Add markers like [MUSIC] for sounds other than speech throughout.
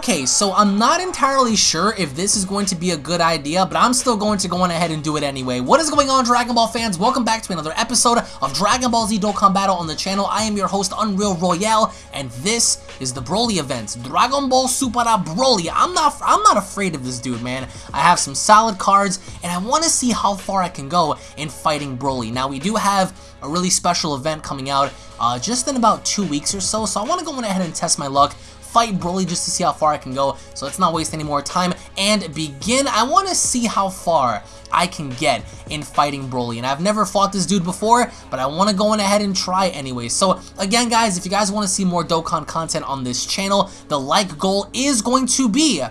Okay, so I'm not entirely sure if this is going to be a good idea, but I'm still going to go on ahead and do it anyway. What is going on, Dragon Ball fans? Welcome back to another episode of Dragon Ball Z Dokkan Battle on the channel. I am your host, Unreal Royale, and this is the Broly event. Dragon Ball Super Broly. I'm not, I'm not afraid of this dude, man. I have some solid cards, and I want to see how far I can go in fighting Broly. Now, we do have a really special event coming out uh, just in about two weeks or so, so I want to go on ahead and test my luck fight Broly just to see how far I can go. So let's not waste any more time and begin. I want to see how far I can get in fighting Broly. And I've never fought this dude before, but I want to go on ahead and try anyway. So again, guys, if you guys want to see more Dokkan content on this channel, the like goal is going to be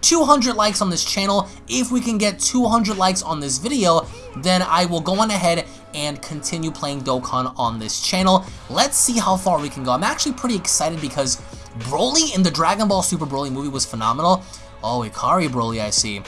200 likes on this channel. If we can get 200 likes on this video, then I will go on ahead and continue playing Dokkan on this channel. Let's see how far we can go. I'm actually pretty excited because Broly in the Dragon Ball Super Broly movie was phenomenal. Oh, Ikari Broly, I see.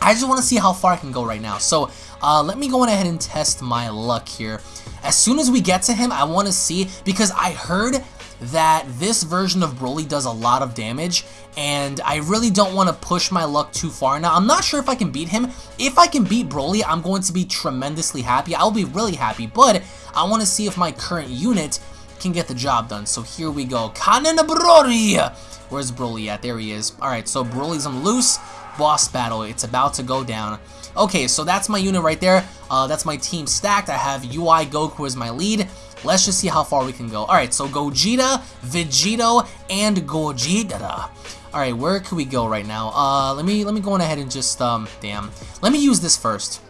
I just want to see how far I can go right now. So, uh, let me go ahead and test my luck here. As soon as we get to him, I want to see, because I heard that this version of Broly does a lot of damage, and I really don't want to push my luck too far. Now, I'm not sure if I can beat him. If I can beat Broly, I'm going to be tremendously happy. I'll be really happy, but I want to see if my current unit can get the job done. So here we go. Kanen Broly! Where's Broly at? There he is. Alright, so Broly's on loose. Boss battle. It's about to go down. Okay, so that's my unit right there. Uh, that's my team stacked. I have UI Goku as my lead. Let's just see how far we can go. Alright, so Gogeta, Vegito, and Gogeta. Alright, where can we go right now? Uh, let me let me go on ahead and just, um, damn. Let me use this first.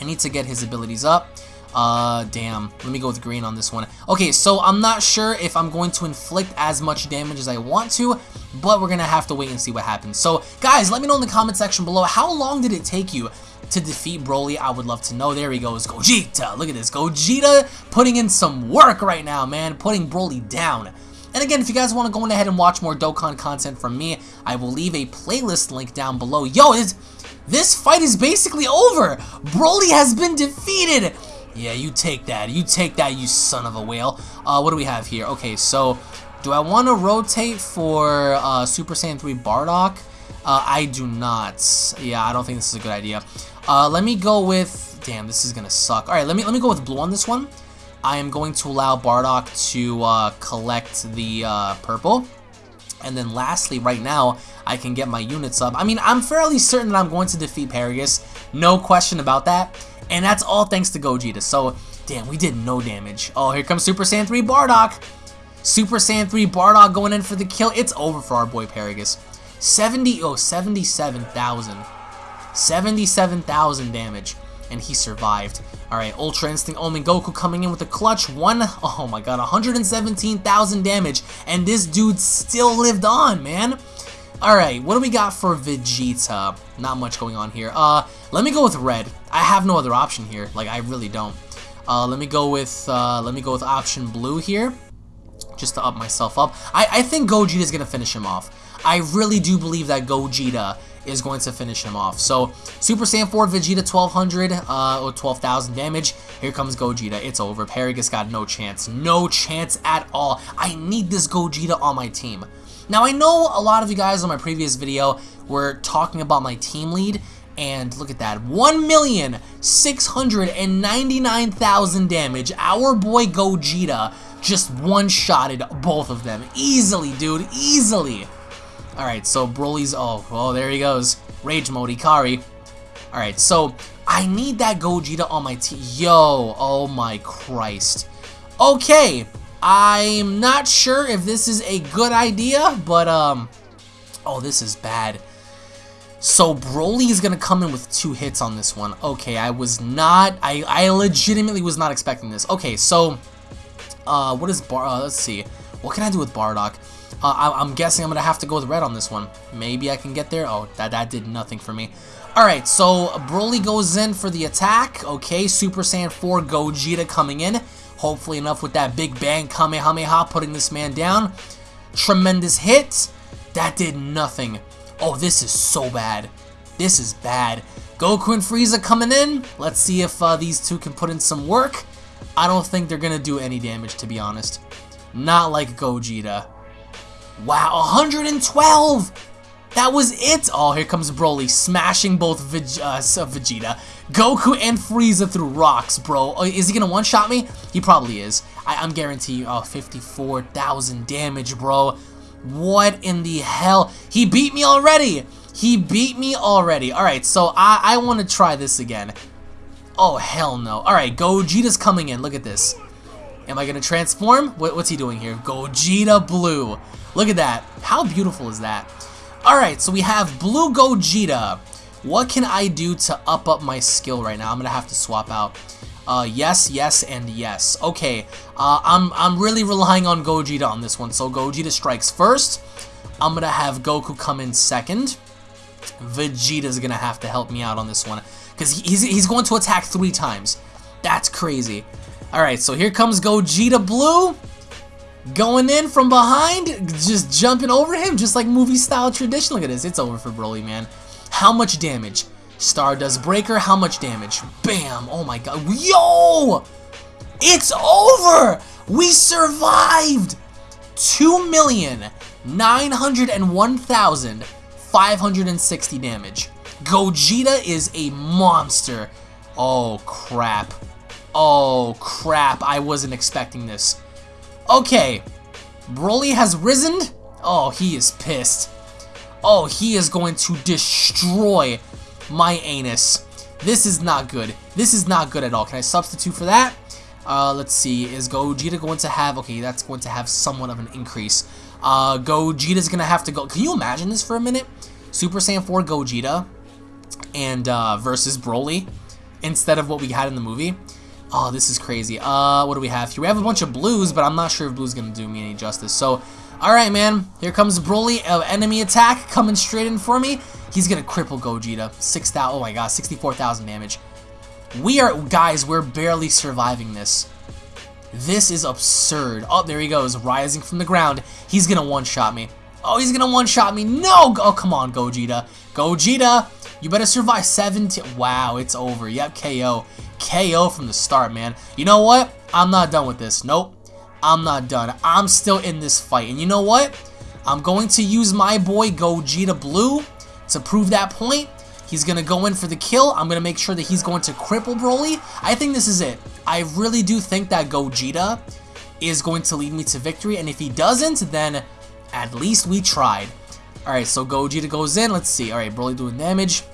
I need to get his abilities up. Uh, damn. Let me go with green on this one. Okay, so I'm not sure if I'm going to inflict as much damage as I want to, but we're going to have to wait and see what happens. So, guys, let me know in the comment section below, how long did it take you to defeat Broly? I would love to know. There he goes, Gogeta. Look at this. Gogeta putting in some work right now, man. Putting Broly down. And again, if you guys want to go ahead and watch more Dokkan content from me, I will leave a playlist link down below. Yo, is this fight is basically over. Broly has been defeated. Yeah, you take that. You take that, you son of a whale. Uh, what do we have here? Okay, so do I want to rotate for uh, Super Saiyan 3 Bardock? Uh, I do not. Yeah, I don't think this is a good idea. Uh, let me go with... Damn, this is going to suck. Alright, let me, let me go with blue on this one. I am going to allow Bardock to uh, collect the uh, purple. And then lastly, right now, I can get my units up. I mean, I'm fairly certain that I'm going to defeat Paragus. No question about that. And that's all thanks to Gogeta. So, damn, we did no damage. Oh, here comes Super Saiyan 3 Bardock. Super Saiyan 3 Bardock going in for the kill. It's over for our boy Paragus. 70, oh, 77,000. 77,000 damage. And he survived. Alright, Ultra Instinct Omen Goku coming in with a clutch. One, [LAUGHS] oh my god, 117,000 damage. And this dude still lived on, man. Alright, what do we got for Vegeta? Not much going on here. Uh, let me go with red. I have no other option here. Like, I really don't. Uh, let me go with, uh, let me go with option blue here. Just to up myself up. I, I think Gogeta is going to finish him off. I really do believe that Gogeta is going to finish him off. So, Super Saiyan 4 Vegeta 1200 uh, or 12,000 damage. Here comes Gogeta. It's over. Paragus got no chance. No chance at all. I need this Gogeta on my team. Now, I know a lot of you guys on my previous video were talking about my team lead, and look at that, 1,699,000 damage. Our boy Gogeta just one-shotted both of them. Easily, dude, easily. Alright, so Broly's, oh, oh, there he goes. Rage mode, Ikari. Alright, so I need that Gogeta on my team. Yo, oh my Christ. Okay, I'm not sure if this is a good idea, but, um, oh, this is bad. So Broly is going to come in with two hits on this one. Okay, I was not, I, I legitimately was not expecting this. Okay, so, uh, what is Bar, uh, let's see. What can I do with Bardock? Uh, I, am guessing I'm going to have to go with red on this one. Maybe I can get there. Oh, that, that did nothing for me. Alright, so Broly goes in for the attack. Okay, Super Saiyan 4 Gogeta coming in. Hopefully enough with that Big Bang Kamehameha putting this man down. Tremendous hit. That did nothing. Oh, this is so bad. This is bad. Goku and Frieza coming in. Let's see if uh, these two can put in some work. I don't think they're going to do any damage, to be honest. Not like Gogeta. Wow, 112! That was it! Oh, here comes Broly, smashing both Veg uh, Vegeta, Goku, and Frieza through rocks, bro. Oh, is he gonna one-shot me? He probably is. I am guaranteeing, oh, 54,000 damage, bro. What in the hell? He beat me already! He beat me already. Alright, so I, I want to try this again. Oh, hell no. Alright, Gogeta's coming in. Look at this. Am I going to transform? What, what's he doing here? Gogeta Blue. Look at that. How beautiful is that? Alright, so we have Blue Gogeta. What can I do to up up my skill right now? I'm going to have to swap out. Uh, yes, yes, and yes. Okay, uh, I'm, I'm really relying on Gogeta on this one. So Gogeta strikes first. I'm going to have Goku come in second. Vegeta's going to have to help me out on this one. Because he's, he's going to attack three times. That's crazy. Alright, so here comes Gogeta Blue. Going in from behind, just jumping over him, just like movie style tradition. Look at this, it's over for Broly, man. How much damage? Stardust Breaker, how much damage? Bam! Oh my god. Yo! It's over! We survived! 2,901,560 damage. Gogeta is a monster. Oh, crap. Oh, crap. I wasn't expecting this. Okay. Broly has risen. Oh, he is pissed. Oh, he is going to destroy my anus. This is not good. This is not good at all. Can I substitute for that? Uh, let's see. Is Gogeta going to have... Okay, that's going to have somewhat of an increase. Uh, Gogeta's going to have to go... Can you imagine this for a minute? Super Saiyan 4 Gogeta and uh, versus Broly instead of what we had in the movie. Oh, this is crazy. Uh, what do we have here? We have a bunch of blues, but I'm not sure if blue's going to do me any justice. So, alright, man. Here comes Broly. Uh, enemy attack coming straight in for me. He's going to cripple Gogeta. 6,000. Oh, my God. 64,000 damage. We are, guys, we're barely surviving this. This is absurd. Oh, there he goes. Rising from the ground. He's going to one-shot me. Oh, he's going to one-shot me. No! Oh, come on, Gogeta. Gogeta, you better survive 17. Wow, it's over. Yep, KO. KO from the start, man. You know what? I'm not done with this. Nope. I'm not done. I'm still in this fight. And you know what? I'm going to use my boy Gogeta Blue to prove that point. He's going to go in for the kill. I'm going to make sure that he's going to cripple Broly. I think this is it. I really do think that Gogeta is going to lead me to victory. And if he doesn't, then at least we tried. Alright, so Gogeta goes in. Let's see. Alright, Broly doing damage.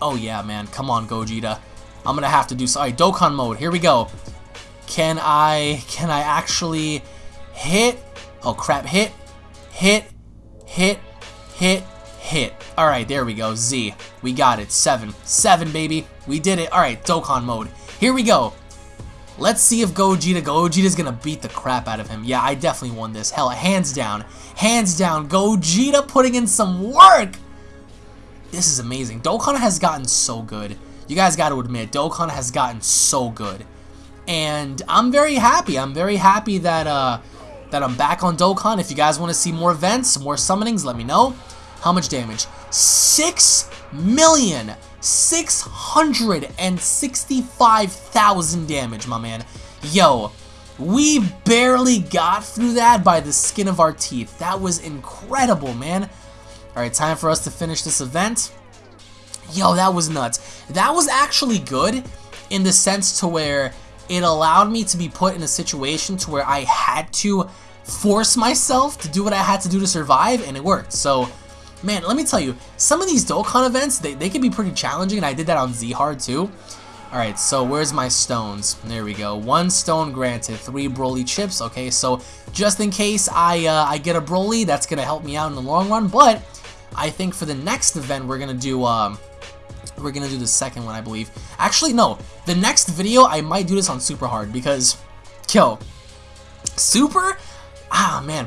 Oh, yeah, man. Come on, Gogeta. I'm gonna have to do... So. Alright, Dokkan mode. Here we go. Can I... Can I actually hit... Oh, crap. Hit. Hit. Hit. Hit. Hit. Alright, there we go. Z. We got it. Seven. Seven, baby. We did it. Alright, Dokkan mode. Here we go. Let's see if Gogeta, Gogeta's gonna beat the crap out of him. Yeah, I definitely won this. Hell, hands down. Hands down. Gogeta putting in some work. This is amazing. Dokkan has gotten so good. You guys got to admit, Dokkan has gotten so good. And I'm very happy. I'm very happy that uh, that I'm back on Dokkan. If you guys want to see more events, more summonings, let me know. How much damage? Six million 665,000 damage, my man. Yo, we barely got through that by the skin of our teeth. That was incredible, man. Alright, time for us to finish this event. Yo, that was nuts. That was actually good in the sense to where it allowed me to be put in a situation to where I had to force myself to do what I had to do to survive, and it worked. So, man, let me tell you, some of these Dokkan events, they, they can be pretty challenging, and I did that on Z-Hard too. Alright, so where's my stones? There we go. One stone granted, three Broly chips. Okay, so just in case I uh, I get a Broly, that's going to help me out in the long run. But I think for the next event, we're going to do... Um, we're gonna do the second one, I believe. Actually, no. The next video, I might do this on super hard because, yo, super? Ah, man.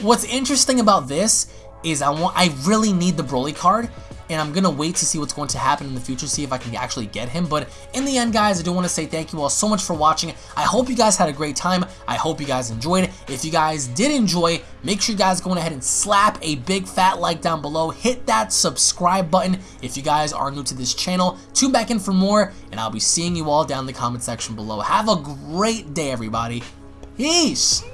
What's interesting about this is I want I really need the Broly card and I'm gonna wait to see what's going to happen in the future, see if I can actually get him. But in the end, guys, I do want to say thank you all so much for watching. I hope you guys had a great time. I hope you guys enjoyed. If you guys did enjoy, make sure you guys go ahead and slap a big fat like down below. Hit that subscribe button if you guys are new to this channel. Tune back in for more, and I'll be seeing you all down in the comment section below. Have a great day, everybody. Peace!